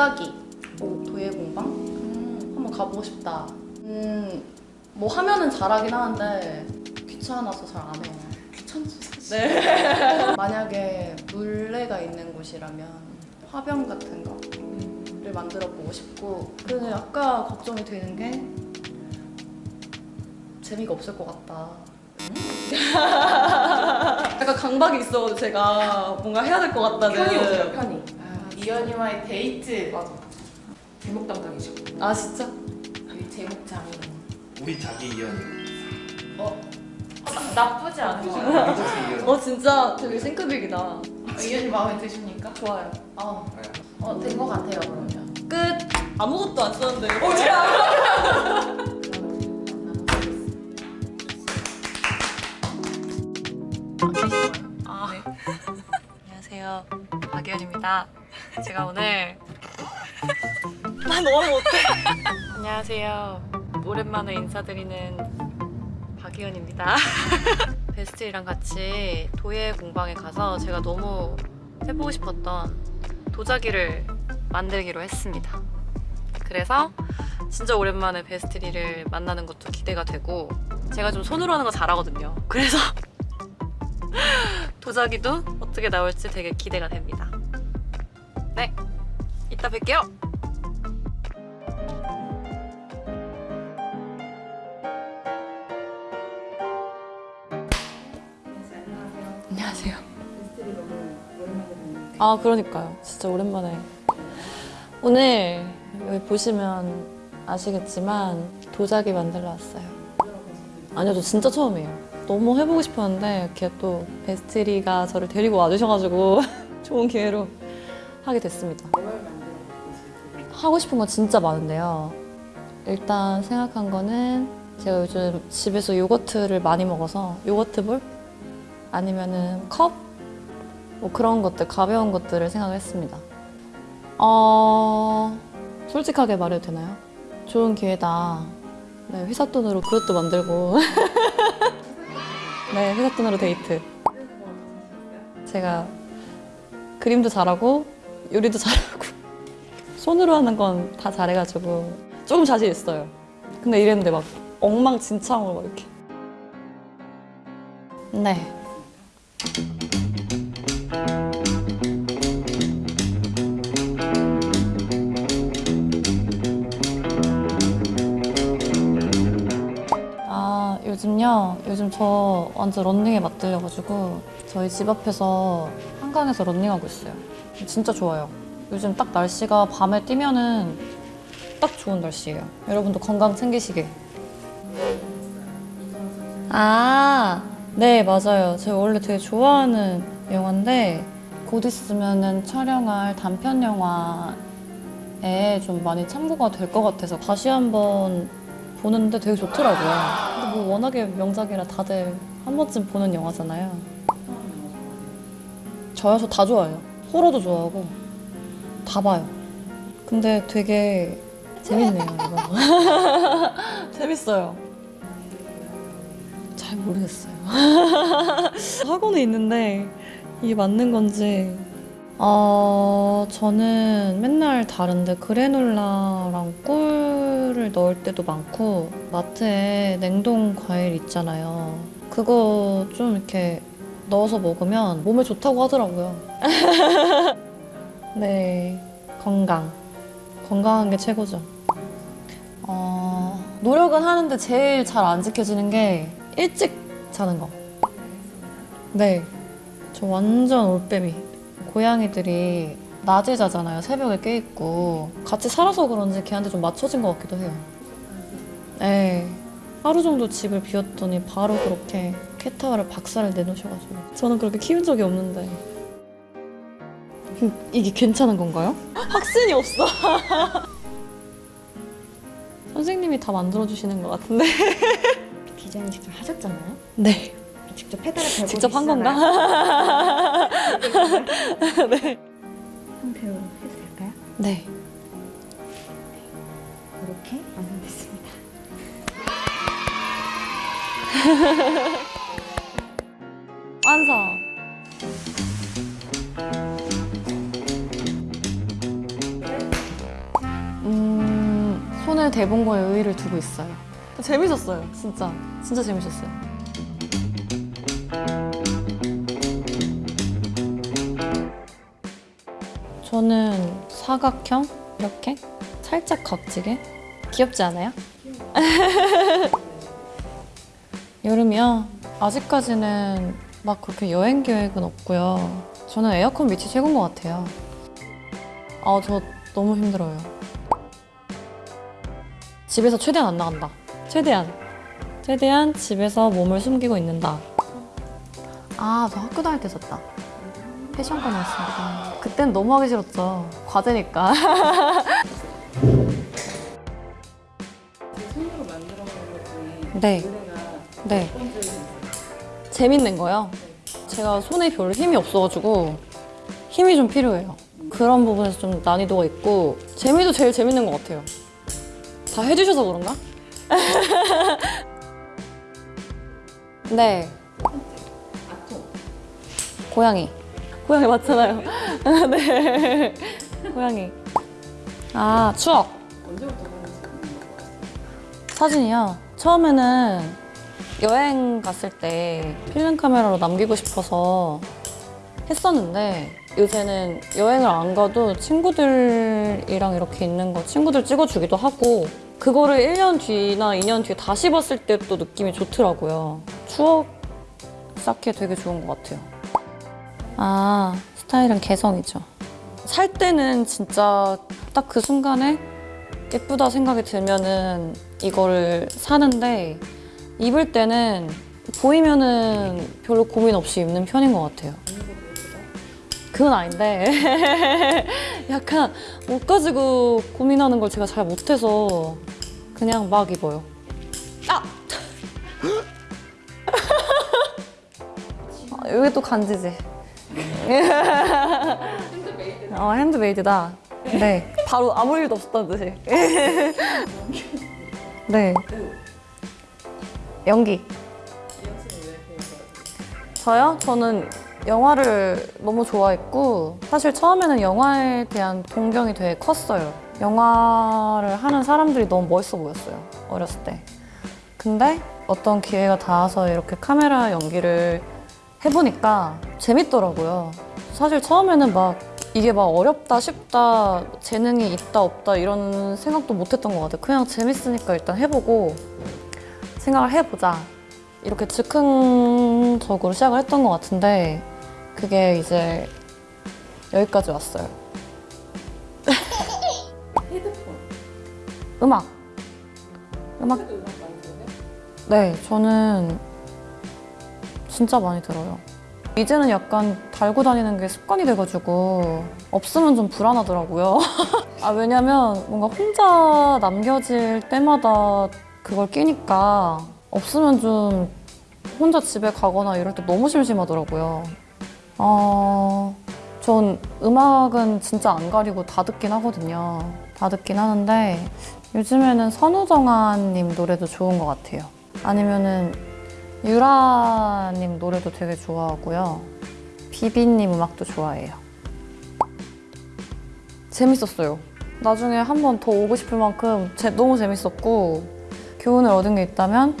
도자기 도예 공방 한번 가보고 싶다. 음, 뭐 하면은 잘하긴 하는데 귀찮아서 잘 안 해요. 귀찮죠 사실. 네. 만약에 물레가 있는 곳이라면 화병 같은 거를 만들어 보고 싶고 근데 아까 걱정이 되는 게 재미가 없을 것 같다. 약간 강박이 있어가지고 제가 뭔가 해야 될 것 같다는 편히 오세요 편히. 아, 이현이와의 데이트 맞아. 제목 담당이죠. 아 진짜? 여기 제목장이. 우리 자기 이현이 어? 나쁘지 않은 것 우리 같아요. 자기 이현이 어 진짜 되게 싱크빅이다. 어, 이현이 마음에 드십니까? 좋아요. 어, 네. 어, 된 것 같아요 그러면. 끝. 아무것도 안 썼는데. 아, 안녕하세요. 박예은입니다. 제가 오늘 나 너무 못해. 안녕하세요. 오랜만에 인사드리는 박예은입니다. 베스트랑 같이 도예 공방에 가서 제가 너무 해보고 싶었던 도자기를 만들기로 했습니다. 그래서 진짜 오랜만에 베스트리를 만나는 것도 기대가 되고 제가 좀 손으로 하는 거 잘하거든요. 그래서 도자기도 어떻게 나올지 되게 기대가 됩니다. 네, 이따 뵐게요. 안녕하세요. 아 그러니까요. 진짜 오랜만에. 오늘 여기 보시면 아시겠지만 도자기 만들러 왔어요. 아니요, 저 진짜 처음이에요. 너무 해보고 싶었는데 이렇게 또 베스트리가 저를 데리고 와주셔가지고 좋은 기회로 하게 됐습니다. 하고 싶은 거 진짜 많은데요. 일단 생각한 거는 제가 요즘 집에서 요거트를 많이 먹어서 요거트볼 아니면은 컵? 뭐 그런 것들, 가벼운 것들을 생각을 했습니다. 어... 솔직하게 말해도 되나요? 좋은 기회다. 네, 회사 돈으로 그것도 만들고 네, 회사 돈으로 데이트. 제가 그림도 잘하고 요리도 잘하고 손으로 하는 건 다 잘해가지고 조금 자신 있어요. 근데 이랬는데 막 엉망진창으로 막 이렇게. 네. 아 요즘요? 요즘 저 완전 런닝에 맞들려가지고 저희 집 앞에서 한강에서 런닝하고 있어요 진짜 좋아요 요즘 딱 날씨가 밤에 뛰면은 딱 좋은 날씨예요 여러분도 건강 챙기시게 아, 네 맞아요 제가 원래 되게 좋아하는 영화인데 곧 있으면은 촬영할 단편 영화에 좀 많이 참고가 될 것 같아서 다시 한번 보는데 되게 좋더라고요. 근데 뭐 워낙에 명작이라 다들 한 번쯤 보는 영화잖아요. 저요? 저다 좋아해요. 호러도 좋아하고 다 봐요. 근데 되게 재밌네요, 이거. 재밌어요. 잘 모르겠어요. 하고는 있는데 이게 맞는 건지 어, 저는 맨날 다른데 그래놀라랑 꿀을 넣을 때도 많고 마트에 냉동 과일 있잖아요. 그거 좀 이렇게 넣어서 먹으면 몸에 좋다고 하더라고요. 네, 건강. 건강한 게 최고죠. 어, 노력은 하는데 제일 잘 안 지켜지는 게 일찍 자는 거. 네, 저 완전 올빼미. 고양이들이 낮에 자잖아요. 새벽에 깨있고. 같이 살아서 그런지 걔한테 좀 맞춰진 것 같기도 해요. 네. 하루 정도 집을 비웠더니 바로 그렇게 캣타워를 박살을 내놓으셔가지고. 저는 그렇게 키운 적이 없는데. 음, 이게 괜찮은 건가요? 확신이 없어. 선생님이 다 만들어주시는 것 같은데. 디자인 직접 하셨잖아요. 네. 직접 페달을 밟고 직접 한. 건가? 네. 상태로 해도 될까요? 네. 이렇게 완성됐습니다. 완성. 손에 대본 거에 의의를 두고 있어요. 재밌었어요, 진짜. 진짜 재밌었어요. 저는 사각형 이렇게 살짝 각지게 귀엽지 않아요? 여름이요? 아직까지는 막 그렇게 여행 계획은 없고요. 저는 에어컨 밑이 최고인 것 같아요. 아, 저 너무 힘들어요. 집에서 최대한 안 나간다. 최대한. 최대한 집에서 몸을 숨기고 있는다. 아, 저 학교 다닐 때 썼다. 패션과 나왔습니다. 그땐 너무 하기 싫었죠. 과제니까. 네. 네. 재밌는 거요. 제가 손에 별로 힘이 없어가지고 힘이 좀 필요해요. 그런 부분에서 좀 난이도가 있고 재미도 제일 재밌는 것 같아요. 다 해주셔서 그런가? 네. 고양이. 고양이 맞잖아요. 네. 고양이. 아, 추억. 거예요? 사진이요. 처음에는 여행 갔을 때 필름 카메라로 남기고 싶어서 했었는데 요새는 여행을 안 가도 친구들이랑 이렇게 있는 거 친구들 찍어주기도 하고 그거를 1년 뒤나 2년 뒤에 다시 봤을 때 또 느낌이 좋더라고요. 추억 쌓기에 되게 좋은 것 같아요. 아, 스타일은 개성이죠. 살 때는 진짜 딱 그 순간에 예쁘다 생각이 들면은 이거를 사는데 입을 때는 보이면은 별로 고민 없이 입는 편인 것 같아요. 그건 아닌데 약간 옷 가지고 고민하는 걸 제가 잘 못해서 그냥 막 입어요. 아! 아, 여기 또 간지지. 어, 핸드메이드다. 네. 바로 아무 일도 없었다는 듯이. 네. 연기. 저요? 저는 영화를 너무 좋아했고 사실 처음에는 영화에 대한 동경이 되게 컸어요. 영화를 하는 사람들이 너무 멋있어 보였어요. 어렸을 때. 근데 어떤 기회가 닿아서 이렇게 카메라 연기를 해보니까 재밌더라고요. 사실 처음에는 막 이게 막 어렵다 쉽다 재능이 있다 없다 이런 생각도 못했던 것 같아요. 그냥 재밌으니까 일단 해보고 생각을 해보자. 이렇게 즉흥적으로 시작을 했던 것 같은데 그게 이제 여기까지 왔어요. 헤드폰. 음악. 음악. 네, 저는 진짜 많이 들어요. 이제는 약간 달고 다니는 게 습관이 돼가지고 없으면 좀 불안하더라고요. 아, 왜냐면 뭔가 혼자 남겨질 때마다 그걸 끼니까 없으면 좀 혼자 집에 가거나 이럴 때 너무 심심하더라고요. 어, 전 음악은 진짜 안 가리고 다 듣긴 하거든요. 다 듣긴 하는데 요즘에는 선우정아님 노래도 좋은 것 같아요. 아니면은 유라님 노래도 되게 좋아하고요. 비비님 음악도 좋아해요. 재밌었어요. 나중에 한 번 더 오고 싶을 만큼 제- 너무 재밌었고 교훈을 얻은 게 있다면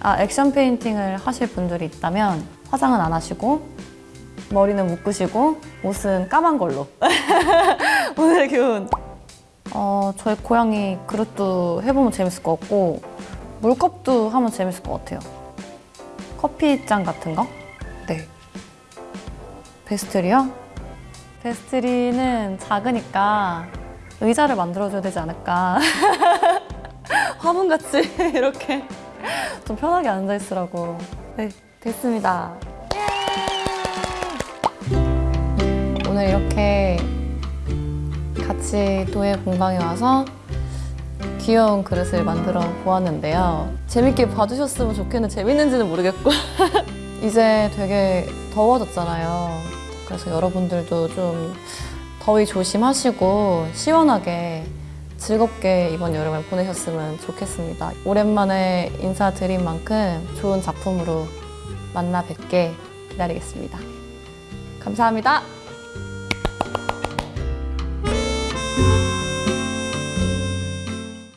아 액션 페인팅을 하실 분들이 있다면 화장은 안 하시고 머리는 묶으시고 옷은 까만 걸로. 오늘의 교훈. 어, 저희 고양이 그릇도 해보면 재밌을 것 같고 물컵도 하면 재밌을 것 같아요. 커피잔 같은 거? 네. 베스트리요? 베스트리는 작으니까 의자를 만들어줘야 되지 않을까 화분같이 이렇게 좀 편하게 앉아있으라고 네 됐습니다 오늘 이렇게 같이 도예 공방에 와서 귀여운 그릇을 만들어 보았는데요. 재밌게 봐주셨으면 좋겠는데 재밌는지는 모르겠고 이제 되게 더워졌잖아요. 그래서 여러분들도 좀 더위 조심하시고 시원하게 즐겁게 이번 여름을 보내셨으면 좋겠습니다. 오랜만에 인사드린 만큼 좋은 작품으로 만나 뵙게 기다리겠습니다. 감사합니다.